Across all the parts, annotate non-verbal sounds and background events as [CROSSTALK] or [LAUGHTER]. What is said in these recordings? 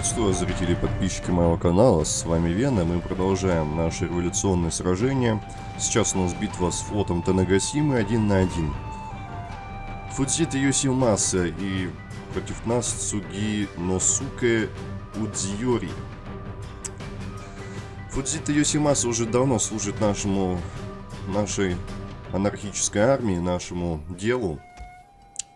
Приветствую, зрители и подписчики моего канала, с вами Вена, мы продолжаем наше революционное сражение. Сейчас у нас битва с флотом Танагасимы один на один. Фудзита Йосимаса и против нас Цуги Носуке Удзиори. Фудзита Йосимаса уже давно служит нашему, нашей анархической армии, нашему делу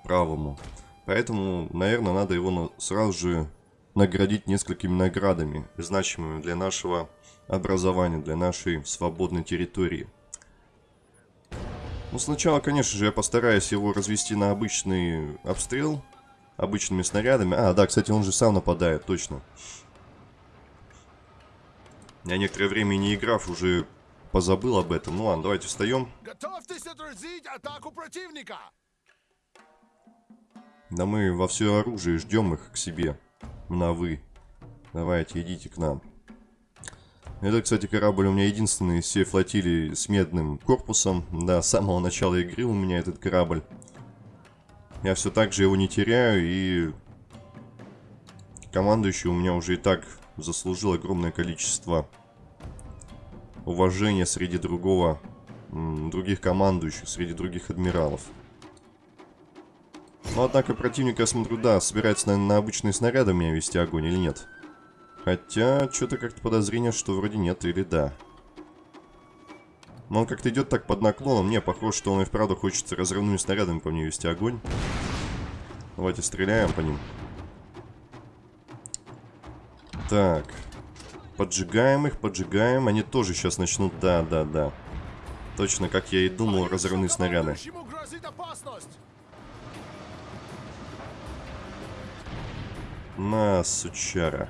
правому. Поэтому, наверное, надо его сразу же наградить несколькими наградами, значимыми для нашего образования, для нашей свободной территории. Ну, сначала, конечно же, я постараюсь его развести на обычный обстрел, обычными снарядами. А, да, кстати, он же сам нападает, точно. Я некоторое время не играв, уже позабыл об этом. Ну ладно, давайте встаем. Готовьтесь отразить атаку противника! Да мы во все оружие ждем их к себе на «вы». Давайте, идите к нам. Это, кстати, корабль у меня единственный из всей флотилии с медным корпусом. Да, с самого начала игры у меня этот корабль. Я все так же его не теряю, и командующий у меня уже и так заслужил огромное количество уважения среди другого, других командующих, среди других адмиралов. Но, однако, противник, я смотрю, да, собирается, наверное, на обычные снаряды меня вести огонь или нет. Хотя, что-то как-то подозрение, что вроде нет или да. Но он как-то идет так под наклоном. Мне похоже, что он и вправду хочет разрывными снарядами по мне вести огонь. Давайте стреляем по ним. Так. Поджигаем их, поджигаем. Они тоже сейчас начнут... Да, да, да. Точно, как я и думал, разрывные снаряды. На, сучара.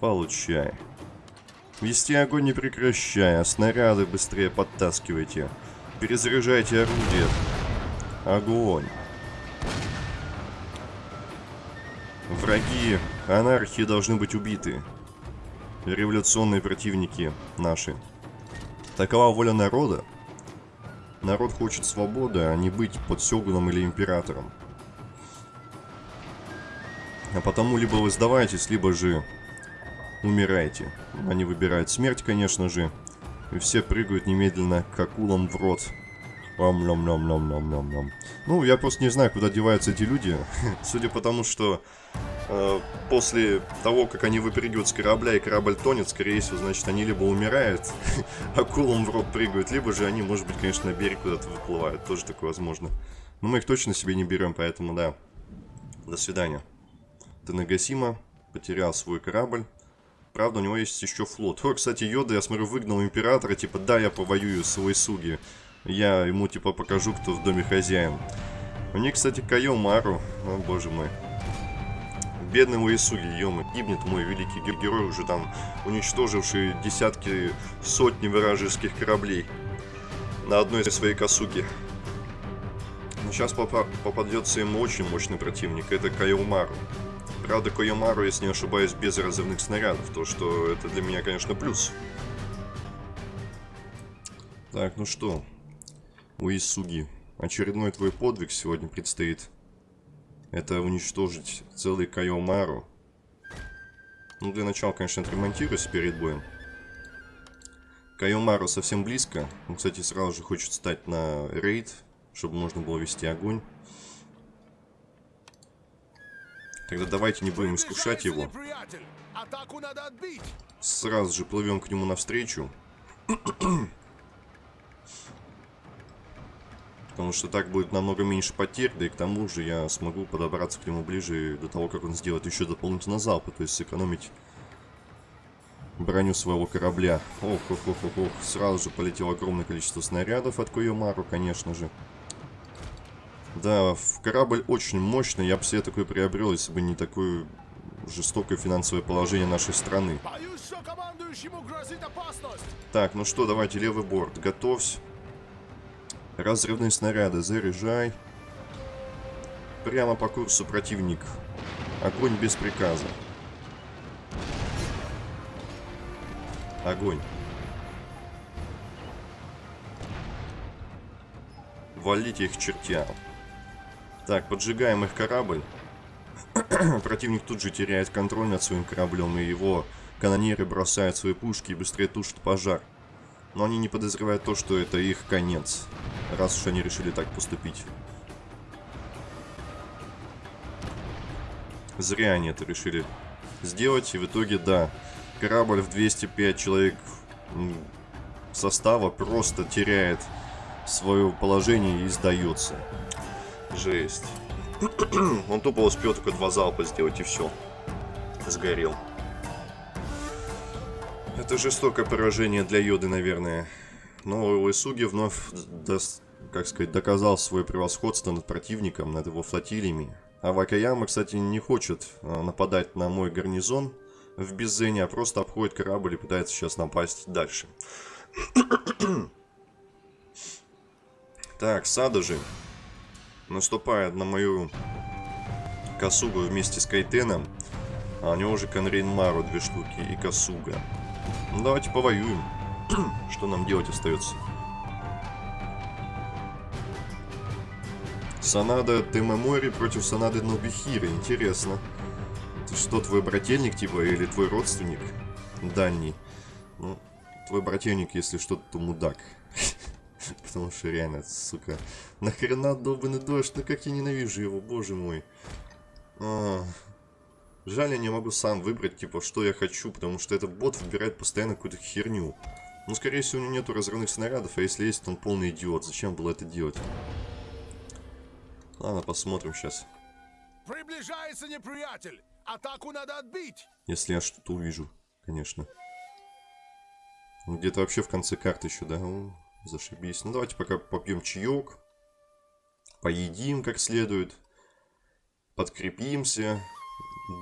Получай. Вести огонь не прекращая, снаряды быстрее подтаскивайте. Перезаряжайте орудие. Огонь. Враги анархии должны быть убиты. Революционные противники наши. Такова воля народа. Народ хочет свободы, а не быть под сёгуном или императором. А потому либо вы сдаваетесь, либо же умираете. Они выбирают смерть, конечно же. И все прыгают немедленно к акулам в рот. Ом -ном -ном -ном -ном -ном -ном. Ну, я просто не знаю, куда деваются эти люди. [LAUGHS] Судя по тому, что э, после того, как они выпрыгивают с корабля и корабль тонет, скорее всего, значит, они либо умирают, [LAUGHS] акулам в рот прыгают, либо же они, может быть, конечно, на берег куда-то выплывают. Тоже такое возможно. Но мы их точно себе не берем, поэтому да. До свидания. Танагасима потерял свой корабль. Правда, у него есть еще флот. О, кстати, Йода, я смотрю, выгнал императора. Типа, да, я повоюю с Уэсуги. Я ему, типа, покажу, кто в доме хозяин. У них, кстати, Кайо Мару. О, боже мой. Бедный Уэсуги, ё гибнет мой великий герой, уже там уничтоживший десятки, сотни вражеских кораблей на одной из своей косуги. Сейчас попадется ему очень мощный противник, это Кайомару. Правда, Койомару, если не ошибаюсь, без разрывных снарядов, то что это для меня, конечно, плюс. Так, ну что, Уисуги, очередной твой подвиг сегодня предстоит. Это уничтожить целый Кайомару. Ну, для начала, конечно, отремонтируюсь перед боем. Кайомару совсем близко. Он, кстати, сразу же хочет стать на рейд, чтобы можно было вести огонь. Тогда давайте не будем искушать его. Сразу же плывем к нему навстречу. [CLEARS THROAT] Потому что так будет намного меньше потерь, да и к тому же я смогу подобраться к нему ближе до того, как он сделает еще дополнительно залпы, то есть сэкономить броню своего корабля. Ох, ох, ох, ох, ох. Сразу же полетело огромное количество снарядов от Койомару, конечно же. Да, корабль очень мощный, я бы себе такой приобрел, если бы не такое жестокое финансовое положение нашей страны. Так, ну что, давайте левый борт, готовься. Разрывные снаряды, заряжай. Прямо по курсу противник. Огонь без приказа. Огонь. Валите их чертям. Так, поджигаем их корабль. [CLEARS THROAT] Противник тут же теряет контроль над своим кораблем, и его канонеры бросают свои пушки и быстрее тушат пожар. Но они не подозревают то, что это их конец, раз уж они решили так поступить. Зря они это решили сделать, и в итоге, да, корабль в 205 человек состава просто теряет свое положение и сдается. Жесть. [CLEARS THROAT] Он тупо успел только два залпа сделать и все. Сгорел. Это жестокое поражение для Йоды, наверное. Но Уэсуги вновь, как сказать, доказал свое превосходство над противником, над его флотилиями. А Вакаяма, кстати, не хочет а, нападать на мой гарнизон в Беззене, а просто обходит корабль и пытается сейчас напасть дальше. [CLEARS THROAT] так, Садожи наступает на мою Касугу вместе с Кайтеном. А у него уже Конрейнмару две штуки и Касуга. Ну давайте повоюем. [CLEARS THROAT] Что нам делать остается? Санада Темамори против Санады Нобихиры. Интересно. Ты что, твой брательник типа или твой родственник? Дальний. Ну, твой брательник, если что-то, то мудак. Потому что реально, сука, нахрена долбанный дождь, ну как я ненавижу его, боже мой. А, жаль, я не могу сам выбрать, типа, что я хочу, потому что этот бот выбирает постоянно какую-то херню. Ну, скорее всего, у него нету разрывных снарядов, а если есть, то он полный идиот. Зачем было это делать? Ладно, посмотрим сейчас. Приближается неприятель! Атаку надо отбить! Если я что-то увижу, конечно. Где-то вообще в конце карты еще, да? Зашибись. Ну, давайте пока попьем чаек. Поедим как следует. Подкрепимся.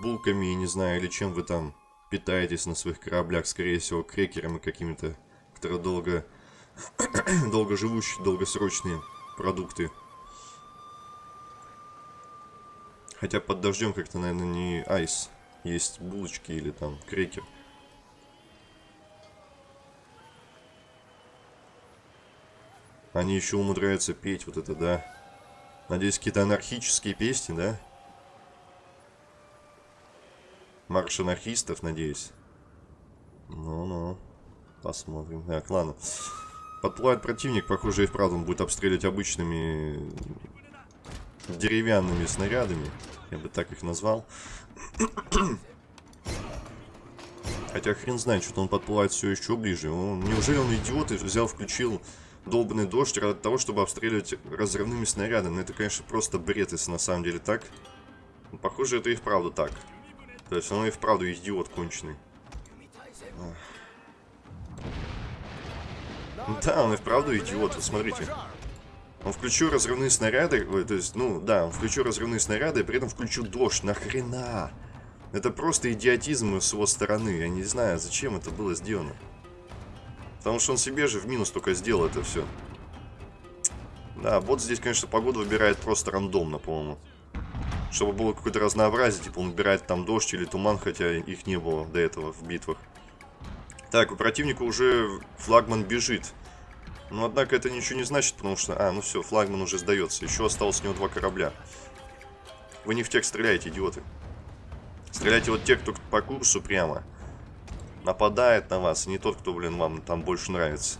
Булками, не знаю, или чем вы там питаетесь на своих кораблях. Скорее всего, крекерами какими-то, которые долго... [CLEARS THROAT] долго живущие, долгосрочные продукты. Хотя под дождем как-то, наверное, не айс. Есть булочки или там крекер. Они еще умудряются петь вот это, да? Надеюсь, какие-то анархические песни, да? Марш анархистов, надеюсь. Ну-ну. Посмотрим. Так, ладно. Подплывает противник, похоже, и вправду он будет обстреливать обычными деревянными снарядами. Я бы так их назвал. Хотя хрен знает, что-то он подплывает все еще ближе. Он, неужели он идиот и взял, включил долбанный дождь ради того, чтобы обстреливать разрывными снарядами. Ну, это, конечно, просто бред, если на самом деле так. Но, похоже, это и вправду так. То есть он и вправду идиот конченый. Да, он и вправду идиот, вот смотрите. Он включил разрывные снаряды, то есть, ну, да, он включил разрывные снаряды, и при этом включил дождь. Нахрена? Это просто идиотизм с его стороны. Я не знаю, зачем это было сделано. Потому что он себе же в минус только сделал это все. Да, бот здесь, конечно, погоду выбирает просто рандомно, по-моему. Чтобы было какое-то разнообразие, типа он выбирает там дождь или туман, хотя их не было до этого в битвах. Так, у противника уже флагман бежит. Но, однако, это ничего не значит, потому что... А, ну все, флагман уже сдается. Еще осталось у него два корабля. Вы не в тех стреляете, идиоты. Стреляйте вот те, кто по курсу прямо нападает на вас, не тот, кто, блин, вам там больше нравится.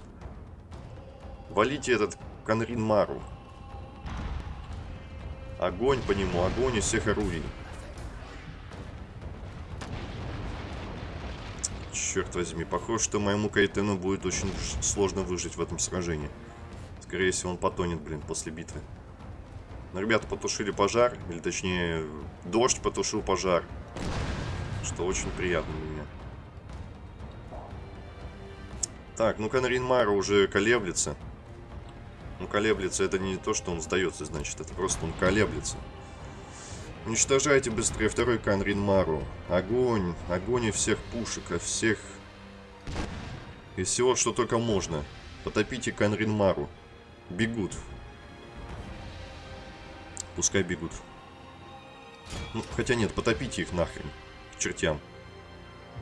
Валите этот Конрин Мару. Огонь по нему, огонь из всех орудий. Черт возьми, похоже, что моему Кайтену будет очень сложно выжить в этом сражении. Скорее всего, он потонет, блин, после битвы. Но ребята потушили пожар, или точнее, дождь потушил пожар. Что очень приятно Так, ну Канринмара уже колеблется. Ну, колеблется это не то, что он сдается, значит, это просто он колеблется. Уничтожайте быстрее второй Канринмару. Огонь, огонь и всех пушек, и всех... И всего, что только можно. Потопите Канринмару. Бегут. Пускай бегут. Ну, хотя нет, потопите их нахрен. К чертям.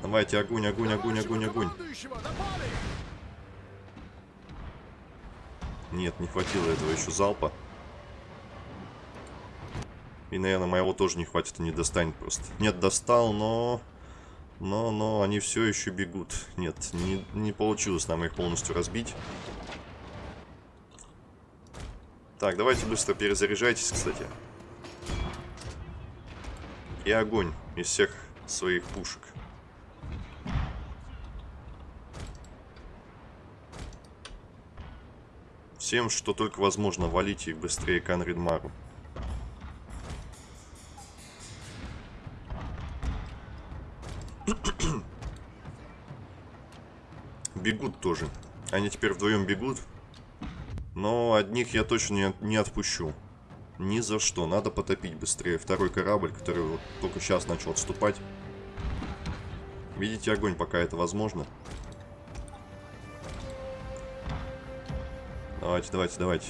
Давайте, огонь, огонь, огонь, огонь, огонь. Нет, не хватило этого еще залпа. И, наверное, моего тоже не хватит и не достанет просто. Нет, достал, но... Но, но они все еще бегут. Нет, не, не получилось нам их полностью разбить. Так, давайте быстро перезаряжайтесь, кстати. И огонь из всех своих пушек. Всем, что только возможно, валите их быстрее к Анридмару. [COUGHS] бегут тоже. Они теперь вдвоем бегут. Но одних я точно не, отпущу. Ни за что. Надо потопить быстрее второй корабль, который вот только сейчас начал отступать. Видите огонь, пока это возможно. Давайте, давайте, давайте.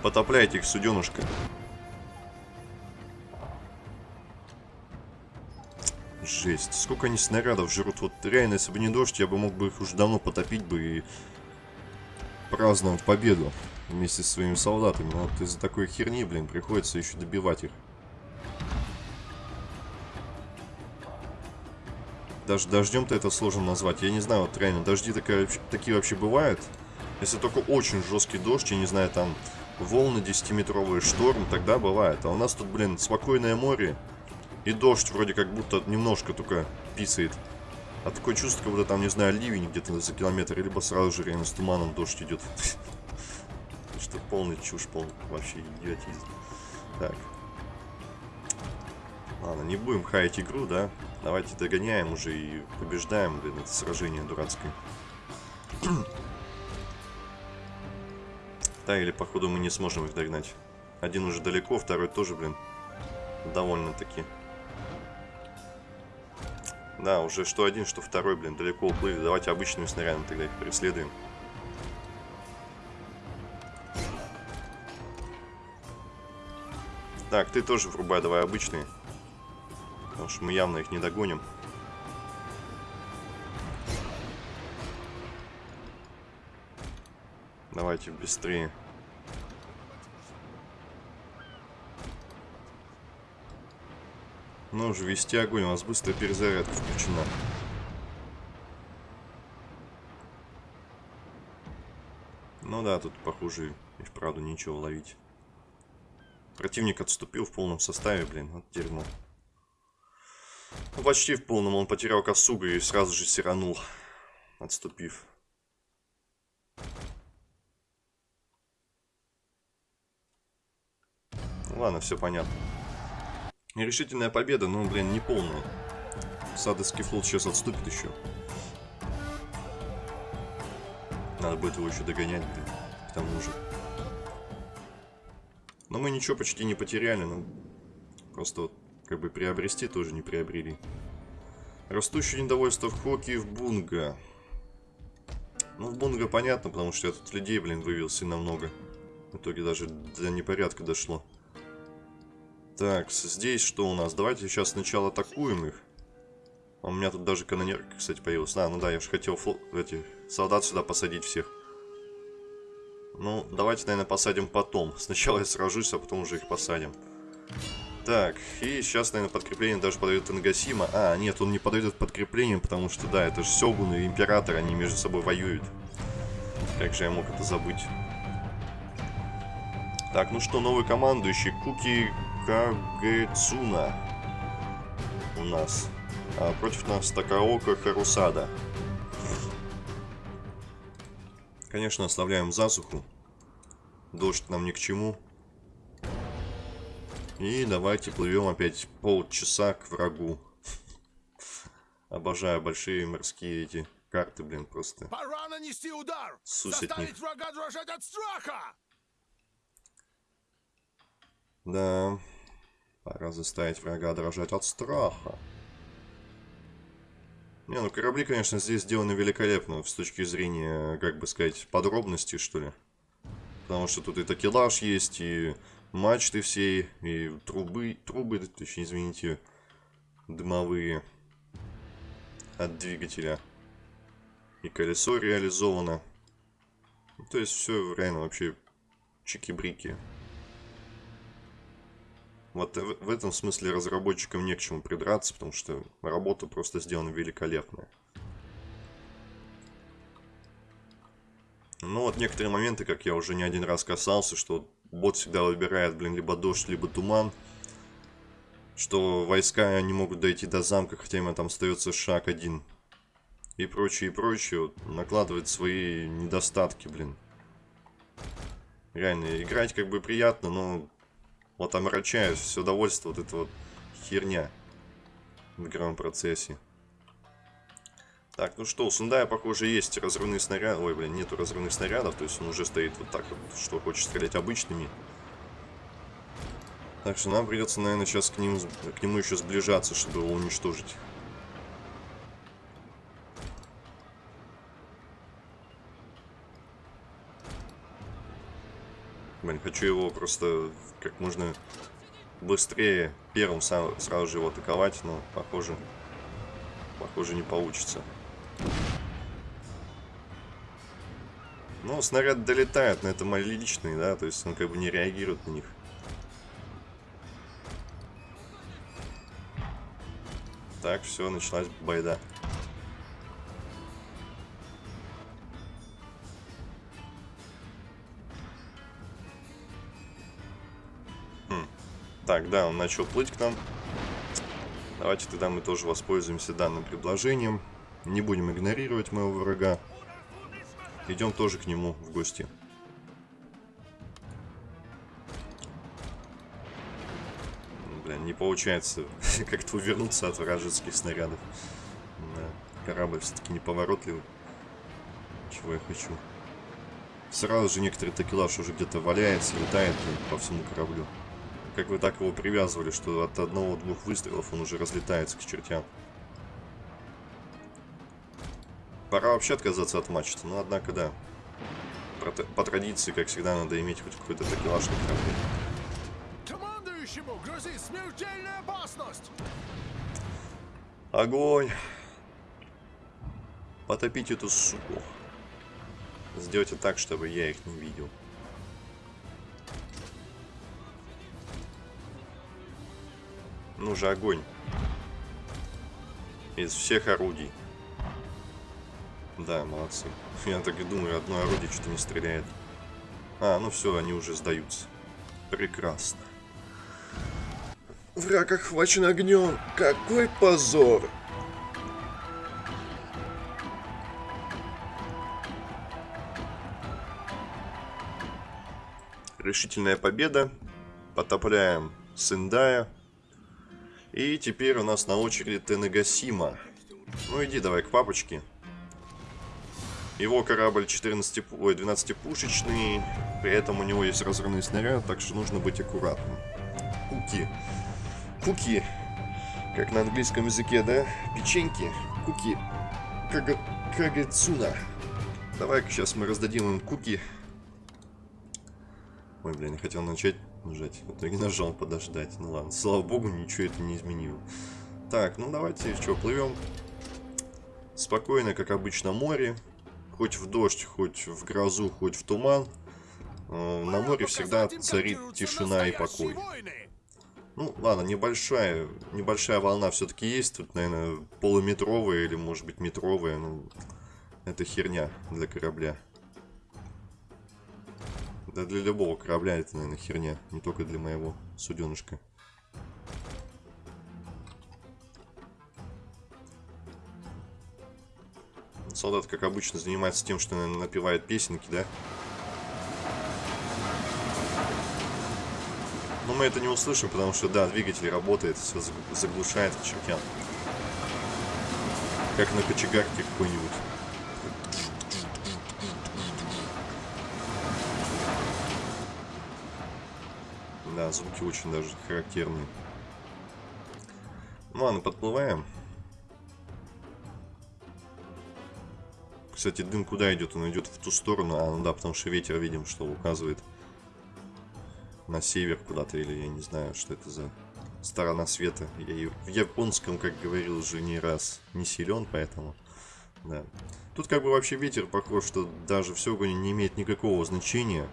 Потопляйте их, суденушка. Жесть. Сколько они снарядов жрут. Вот реально, если бы не дождь, я бы мог бы их уже давно потопить бы и праздновать победу вместе с своими солдатами. Но вот из-за такой херни, блин, приходится еще добивать их. Даже дождем-то это сложно назвать. Я не знаю, вот реально, дожди такая, такие вообще бывают. Если только очень жесткий дождь, я не знаю, там волны 10-метровые, шторм, тогда бывает. А у нас тут, блин, спокойное море. И дождь вроде как будто немножко только писает. А такое чувство, как будто там, не знаю, ливень где-то за километр, либо сразу же реально с туманом дождь идет. [LAUGHS] Что полный чушь, полный вообще идиотизм. Так. Ладно, не будем хаять игру, да? Давайте догоняем уже и побеждаем, блин, это сражение дурацкое. [CLEARS THROAT] Да, или походу мы не сможем их догнать. Один уже далеко, второй тоже, блин, довольно-таки. Да, уже что один, что второй, блин, далеко уплыли. Давайте обычными снарядами тогда их преследуем. Так, ты тоже врубай давай обычные. Потому что мы явно их не догоним. Давайте быстрее. Ну уже вести огонь, у нас быстрая перезарядка включена. Ну да, тут, похоже, и вправду ничего ловить. Противник отступил в полном составе, блин, вот дерьмо. Ну, почти в полном, он потерял косугу и сразу же сиранул, отступив. Ладно, все понятно. Нерешительная победа, но, блин, не полная. Садовский флот сейчас отступит еще. Надо будет его еще догонять, блин, к тому же. Но мы ничего почти не потеряли, но просто вот, как бы приобрести тоже не приобрели. Растущее недовольство в Хоке и в Бунга. Ну, в Бунга понятно, потому что я тут людей, блин, вывел сильно много. В итоге даже до непорядка дошло. Так, здесь что у нас? Давайте сейчас сначала атакуем их. А у меня тут даже канонерка, кстати, появилась. А, ну да, я же хотел флот, эти, солдат сюда посадить всех. Ну, давайте, наверное, посадим потом. Сначала я сражусь, а потом уже их посадим. Так, и сейчас, наверное, подкрепление даже подойдет Ингасима. А, нет, он не подойдет подкреплением, потому что, да, это же Сёгун и Император, они между собой воюют. Как же я мог это забыть? Так, ну что, новый командующий. Куки Кагецуна у нас. А против нас Такаока Харусада. Конечно, оставляем засуху. Дождь нам ни к чему. И давайте плывем опять полчаса к врагу. Обожаю большие морские эти карты, блин, просто. Пора нанести удар! Сусить Заставить врага дрожать от страха! Да. Пора заставить врага дрожать от страха. Не, ну корабли, конечно, здесь сделаны великолепно с точки зрения, как бы сказать, подробностей, что ли. Потому что тут и такелаж есть, и мачты все, и трубы, трубы, точнее, извините, дымовые от двигателя. И колесо реализовано. То есть все реально вообще чики-брики. Вот в этом смысле разработчикам не к чему придраться, потому что работа просто сделана великолепная. Ну вот некоторые моменты, как я уже не один раз касался, что бот всегда выбирает, блин, либо дождь, либо туман. Что войска не могут дойти до замка, хотя им там остается шаг один. И прочее, и прочее. Вот, накладывает свои недостатки, блин. Реально, играть как бы приятно, но вот омрачает все удовольствие вот эта вот херня в игровом процессе. Так, ну что, у Сундая, похоже, есть разрывные снаряды. Ой, блин, нету разрывных снарядов, то есть он уже стоит вот так вот, что хочет стрелять обычными. Так что нам придется, наверное, сейчас к, ним, к нему еще сближаться, чтобы его уничтожить. Блин, хочу его просто как можно быстрее первым сразу же его атаковать, но похоже, похоже не получится. Ну, снаряд долетает, но это мои личные, да, то есть он как бы не реагирует на них. Так, все, началась байда. Хм. Так, да, он начал плыть к нам. Давайте тогда мы тоже воспользуемся данным предложением. Не будем игнорировать моего врага. Идем тоже к нему в гости. Блин, не получается [LAUGHS] как-то увернуться от вражеских снарядов. Да. Корабль все-таки неповоротливый. Чего я хочу. Сразу же некоторый такелаж уже где-то валяется, летает по всему кораблю. Как вы так его привязывали, что от одного-двух выстрелов он уже разлетается к чертям. Вообще отказаться от мачты, но однако да. По традиции, как всегда, надо иметь хоть какой-то такелаж на корабле. Командующему грозит смертельная опасность! Огонь! Потопить эту суку. Сделайте так, чтобы я их не видел. Ну же, огонь. Из всех орудий. Да, молодцы. [LAUGHS] Я так и думаю, одно орудие что-то не стреляет. А, ну все, они уже сдаются. Прекрасно. Враг охвачен огнем. Какой позор! Решительная победа. Потопляем Сендая. И теперь у нас на очереди Тенегасима. Ну иди давай к папочке. Его корабль 14, ой, 12-пушечный, при этом у него есть разрывный снаряд, так что нужно быть аккуратным. Куки. Куки. Как на английском языке, да? Печеньки. Куки. Кага... Кагацуна. Давай-ка сейчас мы раздадим им куки. Ой, блин, не хотел начать нажать. В итоге нажал подождать. Ну ладно, слава богу, ничего это не изменило. Так, ну давайте, что, плывем. Спокойно, как обычно, море хоть в дождь, хоть в грозу, хоть в туман, э, на море всегда царит тишина и покой. Ну, ладно, небольшая, небольшая волна все-таки есть. Тут, наверное, полуметровая или, может быть, метровая. Ну, это херня для корабля. Да для любого корабля это, наверное, херня. Не только для моего суденышка. Солдат, как обычно, занимается тем, что напевает песенки, да? Но мы это не услышим, потому что, да, двигатель работает, все заглушает к чертям. Как на кочегарке какой-нибудь. Да, звуки очень даже характерные. Ну ладно, подплываем. Кстати, дым куда идет? Он идет в ту сторону. А, ну да, потому что ветер, видим, что указывает на север куда-то. Или я не знаю, что это за сторона света. Я в японском, как говорил уже не раз, не силен, поэтому... Да. Тут как бы вообще ветер похож, что даже в Сёгуне не имеет никакого значения.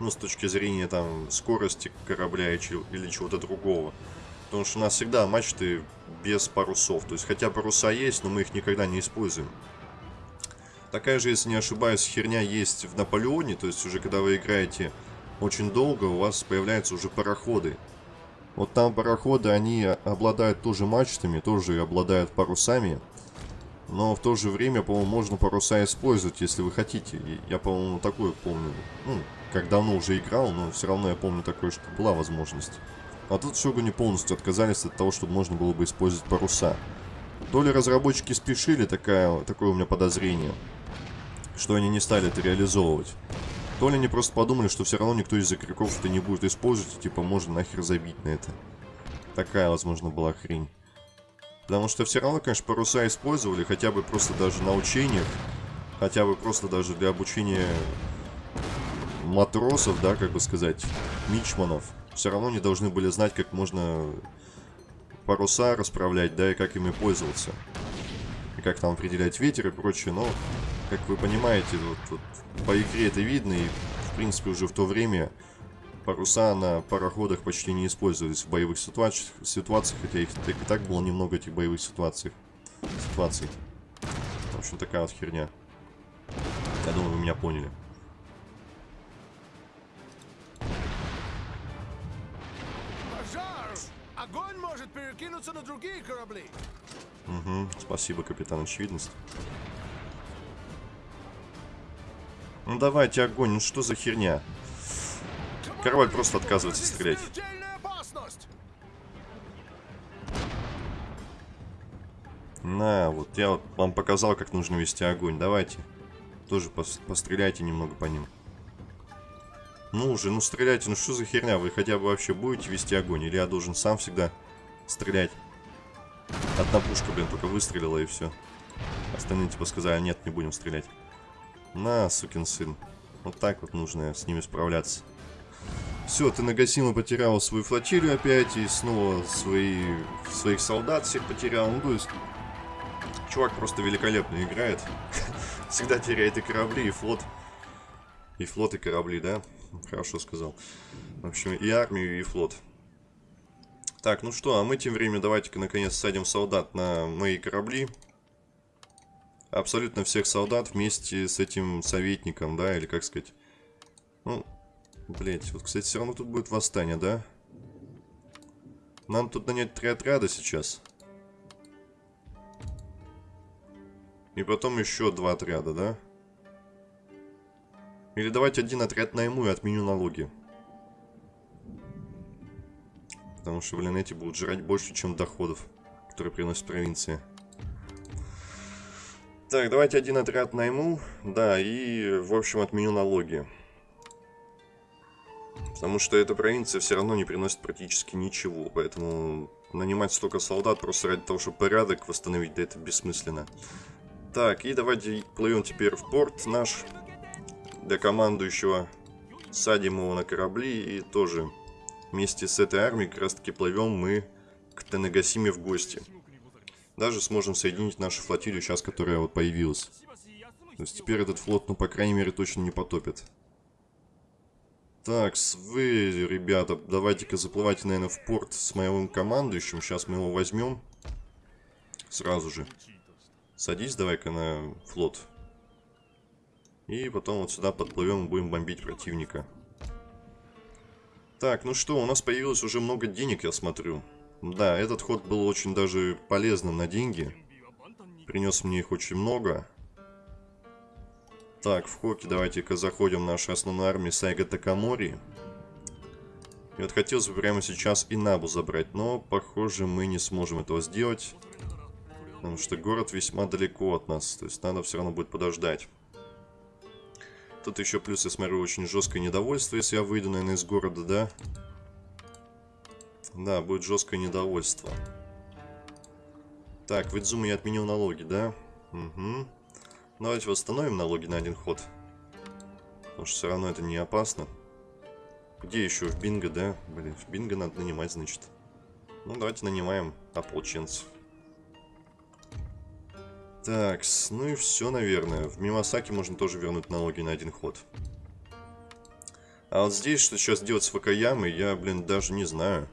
Ну, с точки зрения там скорости корабля или чего-то другого. Потому что у нас всегда мачты без парусов. То есть, хотя паруса есть, но мы их никогда не используем. Такая же, если не ошибаюсь, херня есть в Наполеоне. То есть, уже когда вы играете очень долго, у вас появляются уже пароходы. Вот там пароходы, они обладают тоже мачтами, тоже обладают парусами. Но в то же время, по-моему, можно паруса использовать, если вы хотите. Я, по-моему, такое помню. Ну, как давно уже играл, но все равно я помню такое, что была возможность. А тут Шогуни полностью отказались от того, чтобы можно было бы использовать паруса. То ли разработчики спешили, такая, такое у меня подозрение, что они не стали это реализовывать. То ли они просто подумали, что все равно никто из игроков это не будет использовать, и типа можно нахер забить на это. Такая, возможно, была хрень. Потому что все равно, конечно, паруса использовали, хотя бы просто даже на учениях, хотя бы просто даже для обучения матросов, да, как бы сказать, мичманов. Все равно не должны были знать, как можно паруса расправлять, да, и как ими пользоваться. И как там определять ветер и прочее, но, как вы понимаете, вот, вот по игре это видно, и, в принципе, уже в то время паруса на пароходах почти не использовались в боевых ситуациях, ситуациях хотя их так и так было немного этих боевых ситуаций. ситуаций. В общем, такая вот херня. Я думаю, вы меня поняли. Пожар! Огонь может перекинуться на другие корабли. Угу, спасибо, капитан Очевидность. Ну давайте огонь, ну что за херня? Корабль просто отказывается стрелять. На, вот я вам показал, как нужно вести огонь. Давайте. Тоже пос постреляйте немного по ним. Ну уже, ну стреляйте, ну что за херня? Вы хотя бы вообще будете вести огонь? Или я должен сам всегда стрелять? Одна пушка, блин, только выстрелила и все. Остальные типа сказали, нет, не будем стрелять. На, сукин сын. Вот так вот нужно с ними справляться. Все, ты Нагасима потерял свою флотилию опять и снова свои, своих солдат всех потерял. Ну, то есть, чувак просто великолепно играет. [LAUGHS] Всегда теряет и корабли, и флот. И флот, и корабли, да? Хорошо сказал. В общем, и армию, и флот. Так, ну что, а мы тем временем давайте-ка наконец садим солдат на мои корабли. Абсолютно всех солдат вместе с этим советником, да, или как сказать. Ну, Блять, вот, кстати, все равно тут будет восстание, да? Нам тут нанять три отряда сейчас. И потом еще два отряда, да? Или давайте один отряд найму и отменю налоги. Потому что, блин, эти будут жрать больше, чем доходов, которые приносят провинции. Так, давайте один отряд найму. Да, и, в общем, отменю налоги. Потому что эта провинция все равно не приносит практически ничего. Поэтому нанимать столько солдат просто ради того, чтобы порядок восстановить, да это бессмысленно. Так, и давайте плывем теперь в порт наш. Для командующего садим его на корабли и тоже вместе с этой армией как раз таки плывем мы к Тенегасиме в гости. Даже сможем соединить нашу флотилию сейчас, которая вот появилась. То есть теперь этот флот, ну, по крайней мере, точно не потопит. Так, вы, ребята, давайте-ка заплывайте, наверное, в порт с моим командующим. Сейчас мы его возьмем. Сразу же. Садись давай-ка на флот. И потом вот сюда подплывем и будем бомбить противника. Так, ну что, у нас появилось уже много денег, я смотрю. Да, этот ход был очень даже полезным на деньги. Принес мне их очень много. Так, в Хоке давайте-ка заходим в нашу основную армию Сайга Такамори. И вот хотелось бы прямо сейчас и Набу забрать, но, похоже, мы не сможем этого сделать. Потому что город весьма далеко от нас, то есть надо все равно будет подождать. Тут еще плюс, я смотрю, очень жесткое недовольство, если я выйду, наверное, из города, да? Да, будет жесткое недовольство. Так, в Идзуме я отменил налоги, да? Угу. Давайте восстановим налоги на один ход. Потому что все равно это не опасно. Где еще? В бинго, да? Блин, в бинго надо нанимать, значит. Ну, давайте нанимаем ополченцев. Так, ну и все, наверное. В Мимасаке можно тоже вернуть налоги на один ход. А вот здесь, что сейчас делать с Вакаямой, я, блин, даже не знаю.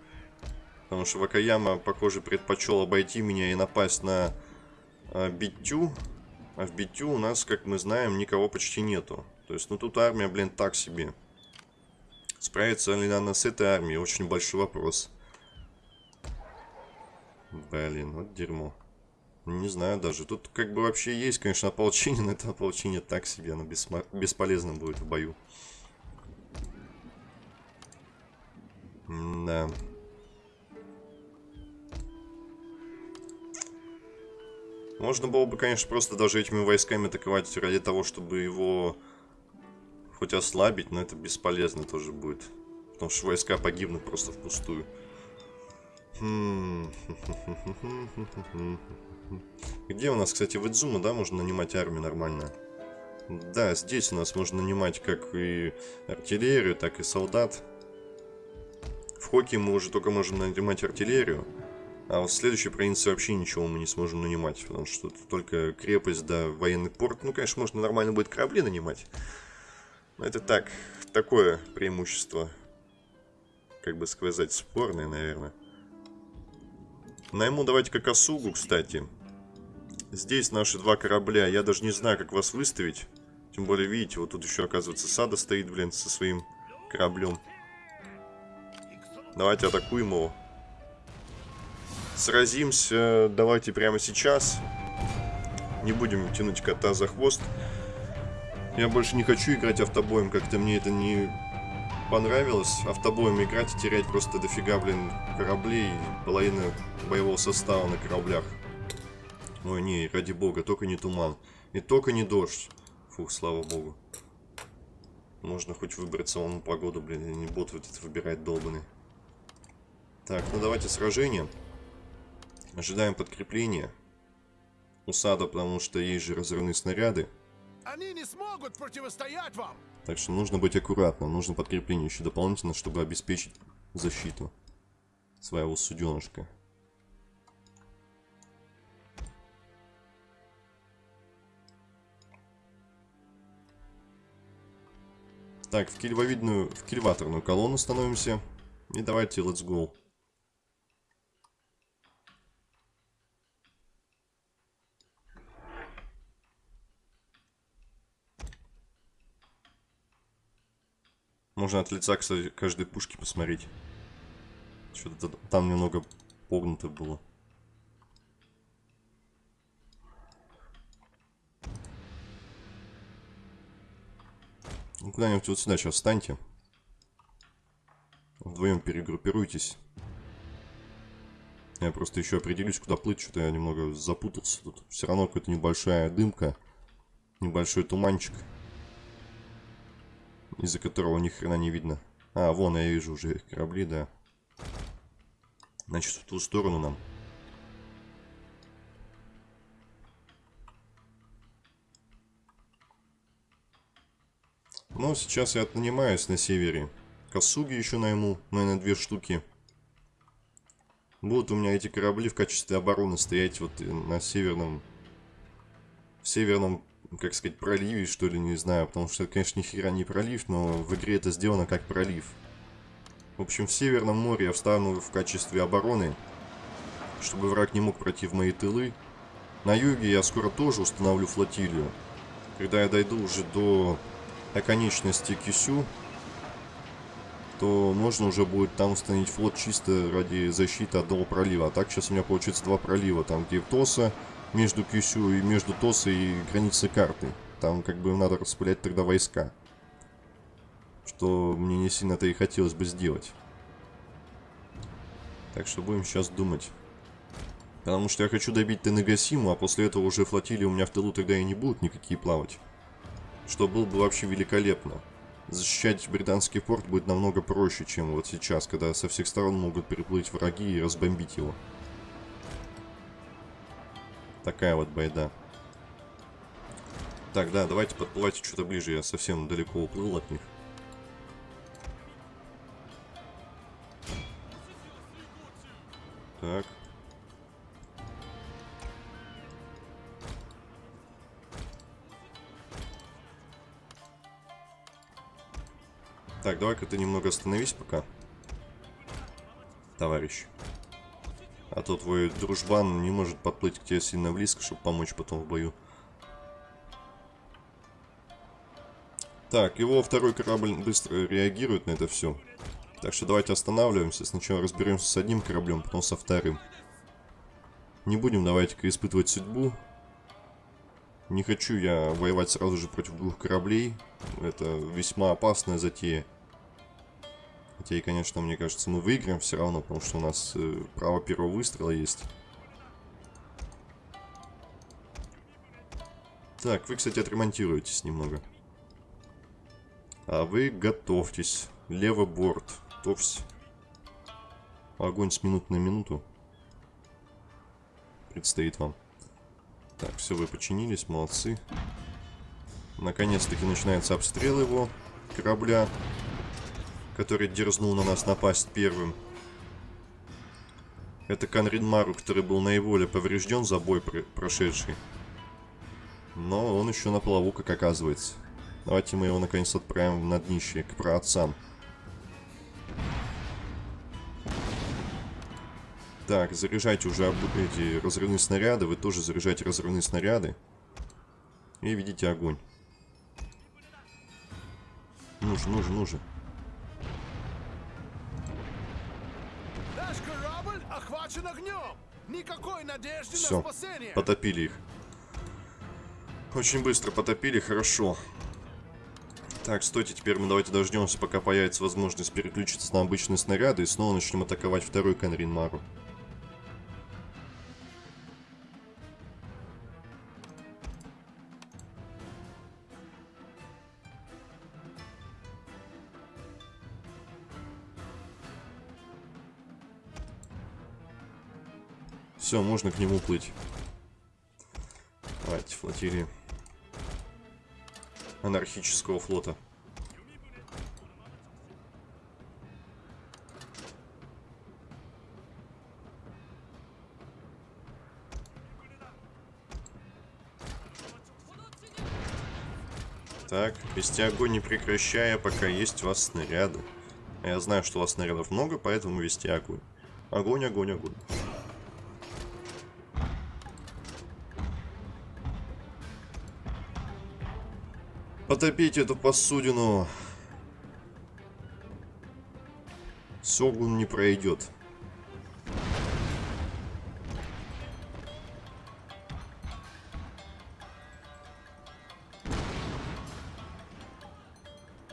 Потому что Вакаяма, похоже, предпочел обойти меня и напасть на а, Битю. А в Битю у нас, как мы знаем, никого почти нету. То есть, ну тут армия, блин, так себе. Справится ли она с этой армией? Очень большой вопрос. Блин, вот дерьмо. Не знаю даже. Тут как бы вообще есть, конечно, ополчение, но это ополчение так себе. Оно бесмо... бесполезно будет в бою. Да. Можно было бы, конечно, просто даже этими войсками атаковать ради того, чтобы его хоть ослабить, но это бесполезно тоже будет. Потому что войска погибнут просто впустую. Хм. [LAUGHS] Где у нас, кстати, в Идзума, да, можно нанимать армию нормально? Да, здесь у нас можно нанимать как и артиллерию, так и солдат. В Хоке мы уже только можем нанимать артиллерию. А вот в следующей провинции вообще ничего мы не сможем нанимать, потому что только крепость да военный порт. Ну, конечно, можно нормально будет корабли нанимать. Но это так, такое преимущество. Как бы сказать, спорное, наверное. Найму давайте-ка Косугу, кстати. Здесь наши два корабля. Я даже не знаю, как вас выставить. Тем более, видите, вот тут еще, оказывается, Сада стоит, блин, со своим кораблем. Давайте атакуем его. Сразимся давайте прямо сейчас. Не будем тянуть кота за хвост. Я больше не хочу играть автобоем, как-то мне это не понравилось. Автобоем играть и терять просто дофига, блин, кораблей, половина боевого состава на кораблях. Ой, не, ради бога, только не туман. И только не дождь. Фух, слава богу. Можно хоть выбрать самому погоду, блин, и не бот вот этот выбирать долбанный. Так, ну давайте сражение. Ожидаем подкрепления. Усада, потому что есть же разрывные снаряды. Они не смогут противостоять вам. Так что нужно быть аккуратным. Нужно подкрепление еще дополнительно, чтобы обеспечить защиту своего суденышка. Так, в кильвовидную, в кильваторную колонну становимся. И давайте, let's go. Можно от лица, кстати, каждой пушки посмотреть. Что-то там немного погнуто было. Ну, куда-нибудь вот сюда сейчас встаньте. Вдвоем перегруппируйтесь. Я просто еще определюсь, куда плыть. Что-то я немного запутался тут. Все равно какая-то небольшая дымка. Небольшой туманчик из-за которого ни хрена не видно. А, вон я вижу уже корабли, да. Значит, в ту сторону нам. Ну, сейчас я нанимаюсь на севере. Косуги еще найму, наверное, две штуки. Будут у меня эти корабли в качестве обороны стоять вот на северном... В северном как сказать, проливе, что ли, не знаю. Потому что, конечно, ни хера не пролив, но в игре это сделано как пролив. В общем, в Северном море я встану в качестве обороны, чтобы враг не мог пройти в мои тылы. На юге я скоро тоже установлю флотилию. Когда я дойду уже до оконечности Кисю, то можно уже будет там установить флот чисто ради защиты одного пролива. А так сейчас у меня получится два пролива. Там где Тоса между Кюсю и между Тосой и границей карты. Там как бы надо распылять тогда войска. Что мне не сильно-то и хотелось бы сделать. Так что будем сейчас думать. Потому что я хочу добить Тенегасиму, а после этого уже флотилии у меня в тылу тогда и не будут никакие плавать. Что было бы вообще великолепно. Защищать британский порт будет намного проще, чем вот сейчас, когда со всех сторон могут переплыть враги и разбомбить его. Такая вот байда. Так, да, давайте подплывайте что-то ближе. Я совсем далеко уплыл от них. Так. Так, давай-ка ты немного остановись пока. Товарищ. А то твой дружбан не может подплыть к тебе сильно близко, чтобы помочь потом в бою. Так, его второй корабль быстро реагирует на это все. Так что давайте останавливаемся. Сначала разберемся с одним кораблем, потом со вторым. Не будем давайте-ка испытывать судьбу. Не хочу я воевать сразу же против двух кораблей. Это весьма опасная затея. Хотя и, конечно, мне кажется, мы выиграем все равно, потому что у нас э, право первого выстрела есть. Так, вы, кстати, отремонтируетесь немного. А вы готовьтесь. Левый борт. Товсь. Огонь с минут на минуту. Предстоит вам. Так, все, вы починились, молодцы. Наконец-таки начинается обстрел его корабля который дерзнул на нас напасть первым. Это Канринмару, который был наиболее поврежден за бой прошедший. Но он еще на плаву, как оказывается. Давайте мы его наконец отправим на днище, к праотцам. Так, заряжайте уже эти разрывные снаряды. Вы тоже заряжайте разрывные снаряды. И видите огонь. Ну же, ну ну. Все, потопили их. Очень быстро потопили, хорошо. Так, стойте, теперь мы давайте дождемся, пока появится возможность переключиться на обычные снаряды и снова начнем атаковать второй Канрин Мару. Все, можно к нему плыть. Давайте, флотилии. Анархического флота. Так, вести огонь не прекращая, пока есть у вас снаряды. Я знаю, что у вас снарядов много, поэтому вести огонь. Огонь, огонь, огонь. Потопить эту посудину. Согун не пройдет.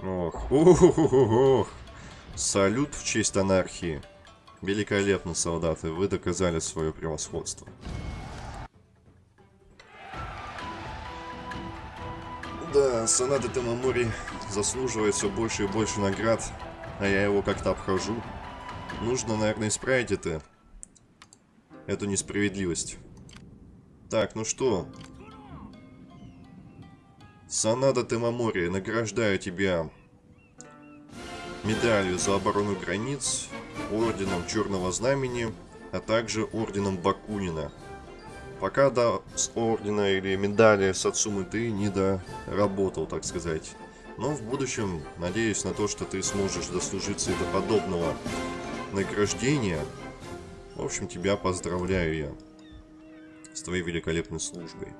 Ох, ох, ох, ох. Салют в честь анархии. Великолепно, солдаты, вы доказали свое превосходство. Да, Санада Темамори заслуживает все больше и больше наград, а я его как-то обхожу. Нужно, наверное, исправить это. Эту несправедливость. Так, ну что? Санада Темамори, награждаю тебя медалью за оборону границ, орденом Черного Знамени, а также орденом Бакунина. Пока до ордена или медали Сацумы ты не доработал, так сказать. Но в будущем надеюсь на то, что ты сможешь дослужиться до подобного награждения. В общем, тебя поздравляю я с твоей великолепной службой.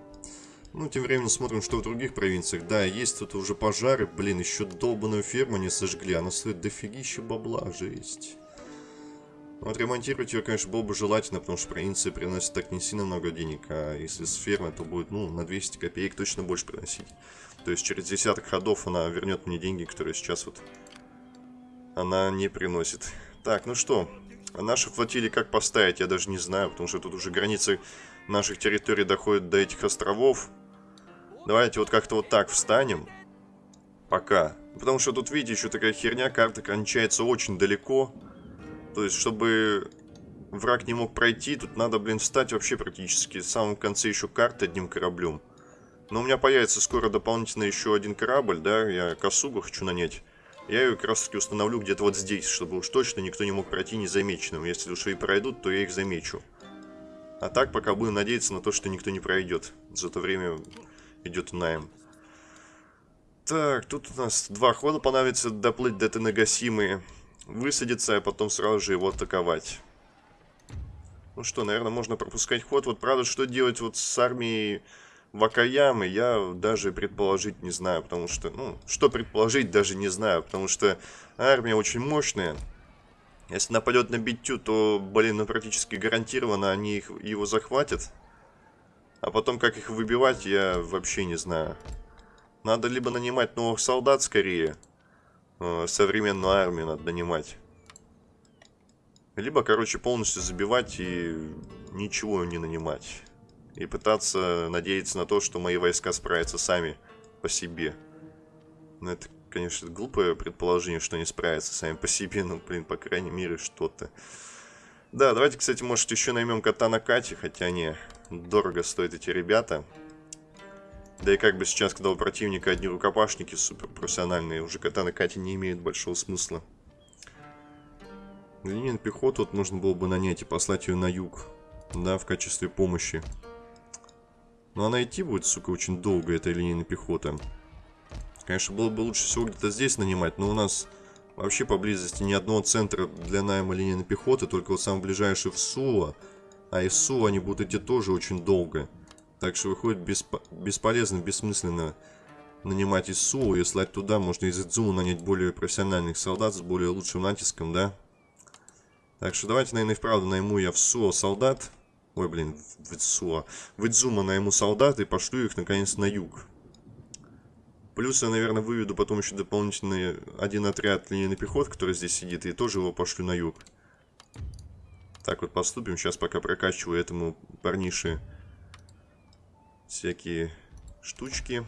Ну, тем временем смотрим, что в других провинциях. Да, есть тут уже пожары. Блин, еще долбанную ферму не сожгли. Она стоит дофигища бабла, жесть. Ну, отремонтировать ее, конечно, было бы желательно, потому что провинции приносят так не сильно много денег, а если с фермы, то будет, ну, на 200 копеек точно больше приносить. То есть через десяток ходов она вернет мне деньги, которые сейчас вот она не приносит. Так, ну что, наши флотилии как поставить, я даже не знаю, потому что тут уже границы наших территорий доходят до этих островов. Давайте вот как-то вот так встанем. Пока. Потому что тут, видите, еще такая херня, карта кончается очень далеко. То есть, чтобы враг не мог пройти, тут надо, блин, встать вообще практически в самом конце еще карты одним кораблем. Но у меня появится скоро дополнительно еще один корабль, да, я косугу хочу нанять. Я ее как раз таки установлю где-то вот здесь, чтобы уж точно никто не мог пройти незамеченным. Если уж и пройдут, то я их замечу. А так пока будем надеяться на то, что никто не пройдет. За то время идет найм. Так, тут у нас два хода понадобится доплыть до Тенагасимы, высадиться, а потом сразу же его атаковать. Ну что, наверное, можно пропускать ход. Вот правда, что делать вот с армией Вакаямы, я даже предположить не знаю, потому что, ну, что предположить, даже не знаю, потому что армия очень мощная. Если нападет на Битю, то, блин, ну практически гарантированно они их, его захватят. А потом, как их выбивать, я вообще не знаю. Надо либо нанимать новых солдат скорее. Э, современную армию надо нанимать. Либо, короче, полностью забивать и ничего не нанимать. И пытаться надеяться на то, что мои войска справятся сами по себе. Ну, это, конечно, глупое предположение, что они справятся сами по себе. Ну, блин, по крайней мере, что-то. Да, давайте, кстати, может, еще наймем кота на Кате, хотя не дорого стоят эти ребята. Да и как бы сейчас, когда у противника одни рукопашники супер профессиональные, уже кота на Кате не имеет большого смысла. Линейную пехоту вот нужно было бы нанять и послать ее на юг. Да, в качестве помощи. Но она идти будет, сука, очень долго, эта линейная пехота. Конечно, было бы лучше всего где-то здесь нанимать, но у нас вообще поблизости ни одного центра для найма линейной пехоты, только вот самый ближайший в Сула. А из Сула они будут идти тоже очень долго. Так что выходит бесп... бесполезно, бессмысленно нанимать из Сула и слать туда. Можно из Идзума нанять более профессиональных солдат с более лучшим натиском, да? Так что давайте, наверное, и вправду найму я в СУО солдат. Ой, блин, в СУО. В Идзума найму солдат и пошлю их, наконец, на юг. Плюс я, наверное, выведу потом еще дополнительный один отряд линейный пехот, который здесь сидит, и тоже его пошлю на юг. Так вот поступим. Сейчас пока прокачиваю этому парнише всякие штучки,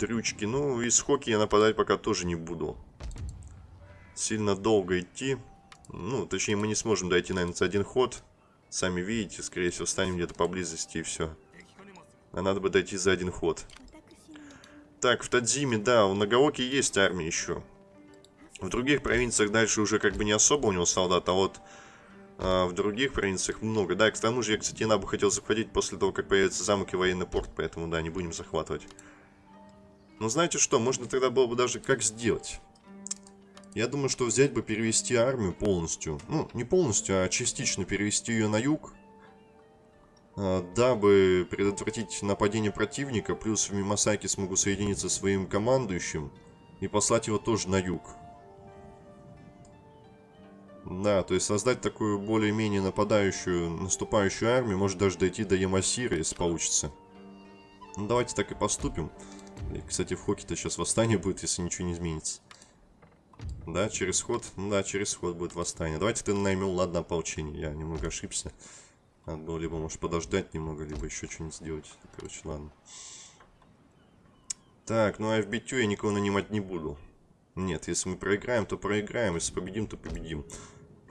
дрючки. Ну, из хоки я нападать пока тоже не буду. Сильно долго идти. Ну, точнее, мы не сможем дойти, наверное, за один ход. Сами видите, скорее всего, станем где-то поблизости и все. А надо бы дойти за один ход. Так, в Тадзиме, да, у Нагаоки есть армия еще. В других провинциях дальше уже как бы не особо у него солдат, а вот в других провинциях много. Да, к тому же я, кстати, Набу хотел захватить после того, как появится замок и военный порт, поэтому, да, не будем захватывать. Но знаете что, можно тогда было бы даже как сделать? Я думаю, что взять бы перевести армию полностью. Ну, не полностью, а частично перевести ее на юг. А, дабы предотвратить нападение противника, плюс в Мимасаки смогу соединиться со своим командующим и послать его тоже на юг. Да, то есть создать такую более-менее нападающую, наступающую армию, может даже дойти до Ямасира, если получится. Ну, давайте так и поступим. И, кстати, в Хоке-то сейчас восстание будет, если ничего не изменится. Да, через ход. Ну да, через ход будет восстание. Давайте ты наймем, ладно, ополчение. Я немного ошибся. Надо было либо, может, подождать немного, либо еще что-нибудь сделать. Короче, ладно. Так, ну а в битю я никого нанимать не буду. Нет, если мы проиграем, то проиграем. Если победим, то победим.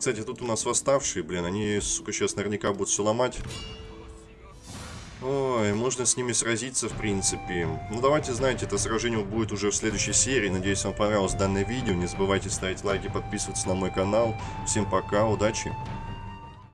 Кстати, тут у нас восставшие, блин. Они, сука, сейчас наверняка будут все ломать. Ой, можно с ними сразиться, в принципе. Ну, давайте, знаете, это сражение будет уже в следующей серии. Надеюсь, вам понравилось данное видео. Не забывайте ставить лайки, подписываться на мой канал. Всем пока, удачи!